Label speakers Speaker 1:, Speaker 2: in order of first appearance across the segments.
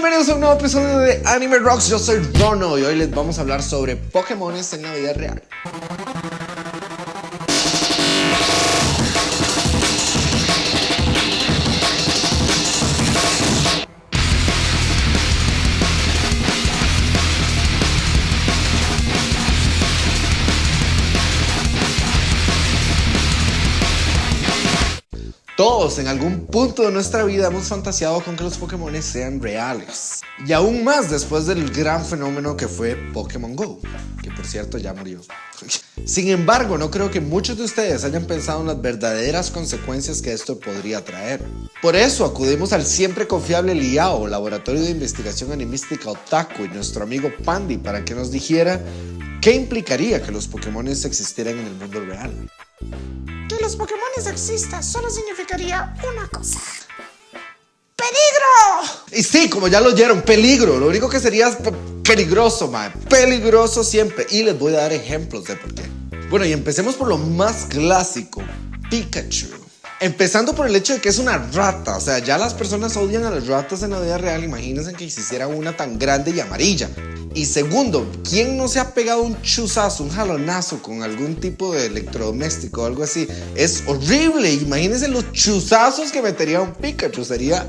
Speaker 1: Bienvenidos a un nuevo episodio de Anime Rocks, yo soy Rono y hoy les vamos a hablar sobre Pokémon en la vida real. Todos en algún punto de nuestra vida hemos fantaseado con que los Pokémon sean reales. Y aún más después del gran fenómeno que fue Pokémon GO, que por cierto ya murió. Sin embargo, no creo que muchos de ustedes hayan pensado en las verdaderas consecuencias que esto podría traer. Por eso acudimos al siempre confiable Liao, Laboratorio de Investigación Animística Otaku y nuestro amigo Pandy para que nos dijera qué implicaría que los Pokémon existieran en el mundo real
Speaker 2: los Pokémon existan solo significaría una cosa. ¡Peligro!
Speaker 1: Y sí, como ya lo oyeron, peligro. Lo único que sería peligroso, man. Peligroso siempre. Y les voy a dar ejemplos de por qué. Bueno, y empecemos por lo más clásico. Pikachu. Empezando por el hecho de que es una rata, o sea, ya las personas odian a las ratas en la vida real, imagínense que hiciera una tan grande y amarilla. Y segundo, ¿quién no se ha pegado un chuzazo, un jalonazo con algún tipo de electrodoméstico o algo así? Es horrible, imagínense los chuzazos que metería un Pikachu, sería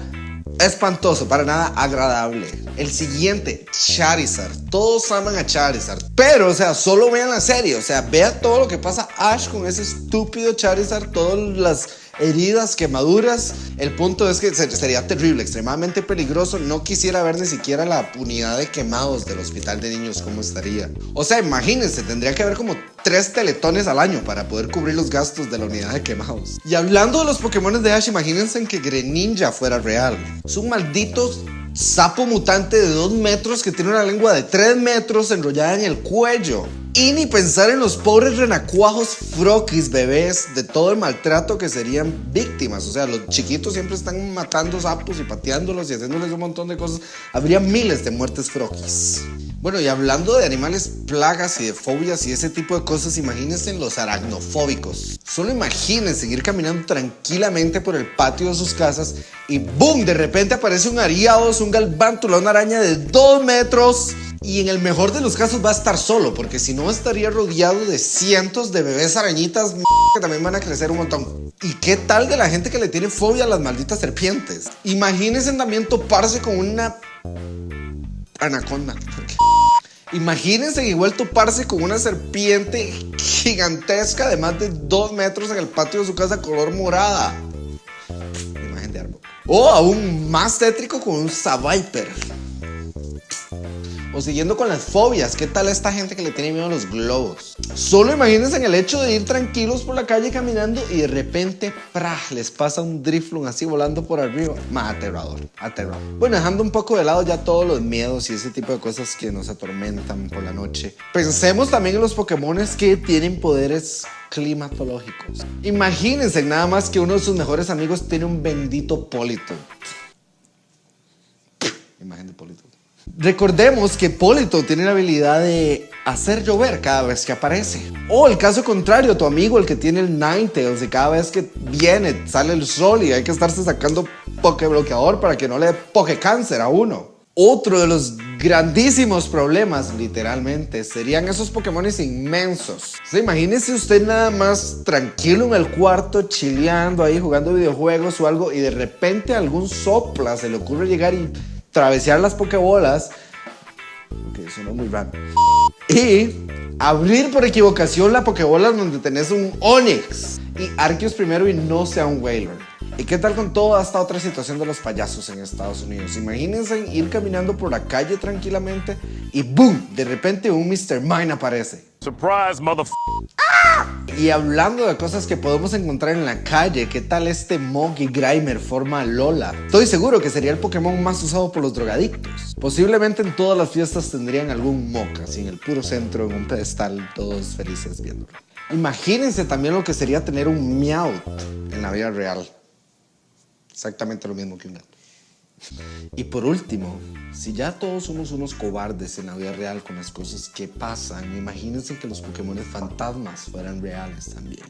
Speaker 1: espantoso, para nada agradable. El siguiente, Charizard. Todos aman a Charizard. Pero, o sea, solo vean la serie. O sea, vea todo lo que pasa Ash con ese estúpido Charizard. Todas las heridas, quemaduras. El punto es que sería terrible, extremadamente peligroso. No quisiera ver ni siquiera la unidad de quemados del hospital de niños, cómo estaría. O sea, imagínense, tendría que haber como tres teletones al año para poder cubrir los gastos de la unidad de quemados. Y hablando de los Pokémon de Ash, imagínense que Greninja fuera real. Son malditos sapo mutante de 2 metros que tiene una lengua de 3 metros enrollada en el cuello. Y ni pensar en los pobres renacuajos frokis bebés de todo el maltrato que serían víctimas. O sea, los chiquitos siempre están matando sapos y pateándolos y haciéndoles un montón de cosas. Habría miles de muertes frokis. Bueno, y hablando de animales plagas y de fobias y ese tipo de cosas, imagínense los aracnofóbicos. Solo imagínense ir caminando tranquilamente por el patio de sus casas y ¡boom! De repente aparece un ariados, un galvántula, una araña de 2 metros. Y en el mejor de los casos va a estar solo, porque si no estaría rodeado de cientos de bebés arañitas que también van a crecer un montón. ¿Y qué tal de la gente que le tiene fobia a las malditas serpientes? Imagínense también toparse con una anaconda. Imagínense igual toparse con una serpiente gigantesca de más de 2 metros en el patio de su casa color morada. Imagen de árbol. O aún más tétrico con un Saviper. O siguiendo con las fobias, ¿qué tal esta gente que le tiene miedo a los globos? Solo imagínense en el hecho de ir tranquilos por la calle caminando y de repente, ¡prah! les pasa un driflung así volando por arriba. Más aterrador, aterrador. Bueno, dejando un poco de lado ya todos los miedos y ese tipo de cosas que nos atormentan por la noche. Pensemos también en los Pokémon que tienen poderes climatológicos. Imagínense nada más que uno de sus mejores amigos tiene un bendito Polito. Imagen de. Recordemos que Polito tiene la habilidad de hacer llover cada vez que aparece. O el caso contrario, tu amigo, el que tiene el Ninetales, y cada vez que viene sale el sol y hay que estarse sacando bloqueador para que no le dé cáncer a uno. Otro de los grandísimos problemas, literalmente, serían esos Pokémon inmensos. O imagínese usted nada más tranquilo en el cuarto, chileando ahí, jugando videojuegos o algo, y de repente algún sopla se le ocurre llegar y travesear las pokebolas, que suena muy raro, y abrir por equivocación la pokebola donde tenés un Onix y Arceus primero y no sea un Whaler. ¿Y qué tal con toda esta otra situación de los payasos en Estados Unidos? Imagínense ir caminando por la calle tranquilamente y ¡boom! De repente un Mr. Mine aparece. Surprise, Y hablando de cosas que podemos encontrar en la calle, ¿qué tal este Mogi Grimer forma Lola? Estoy seguro que sería el Pokémon más usado por los drogadictos. Posiblemente en todas las fiestas tendrían algún Moca, así en el puro centro, en un pedestal, todos felices viéndolo. Imagínense también lo que sería tener un Meowth en la vida real. Exactamente lo mismo que un gato. Y por último, si ya todos somos unos cobardes en la vida real con las cosas que pasan, imagínense que los Pokémon fantasmas fueran reales también.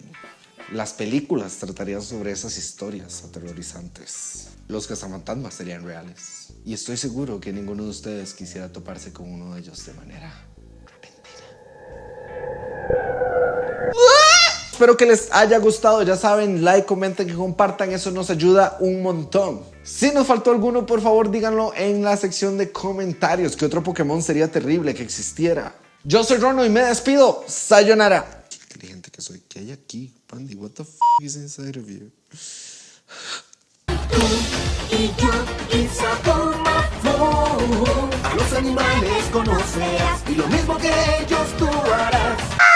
Speaker 1: Las películas tratarían sobre esas historias aterrorizantes. Los cazafantasmas serían reales. Y estoy seguro que ninguno de ustedes quisiera toparse con uno de ellos de manera Espero que les haya gustado, ya saben, like, comenten, que compartan, eso nos ayuda un montón. Si nos faltó alguno, por favor díganlo en la sección de comentarios, que otro Pokémon sería terrible que existiera. Yo soy Rono y me despido, sayonara. Qué inteligente que soy, ¿qué hay aquí? Pandy, what the f is inside of you?
Speaker 3: y yo y A los animales conocerás y lo mismo que ellos tú harás.